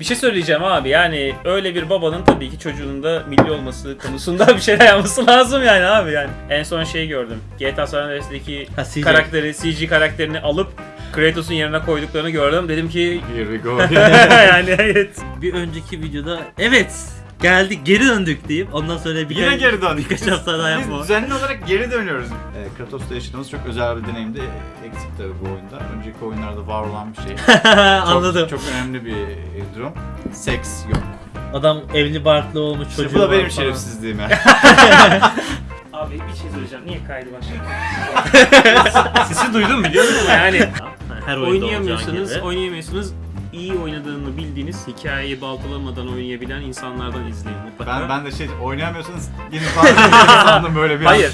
Bir şey söyleyeceğim abi yani öyle bir babanın tabii ki çocuğunun da milli olması konusunda bir şeyler yapması lazım yani abi yani. En son şey gördüm. GTA San Andreas'daki Ha, CJ. karakteri, CG karakterini alıp Kratos'un yerine koyduklarını gördüm. Dedim ki Here we go. yani evet. Bir önceki videoda evet geldik geri döndük deyip ondan sonra birkaç, Yine geri döndük. birkaç hafta daha Biz yapma. düzenli olarak geri dönüyoruz. Ee, Kratos'ta yaşadığımız çok özel bir deneyimdi. Eksik tabii bu oyunda. Önceki oyunlarda var olan bir şey. Çok, Anladım. Çok önemli bir durum. Seks yok. Adam evli barklı olmuş İşte çocuğu bu da var benim falan. şerefsizliğim ya. Abi bir şey söyleyeceğim. Niye kaydı başladı? Sesi duydum biliyor musun? Yani Her oyunda olacağı oynayamıyorsanız, gibi. oynayamıyorsanız iyi oynadığını bildiğiniz, hikayeyi baltalamadan oynayabilen insanlardan izleyin mutlaka. Ben ben de şey oynayamıyorsanız falan sandım böyle bir. Hayır.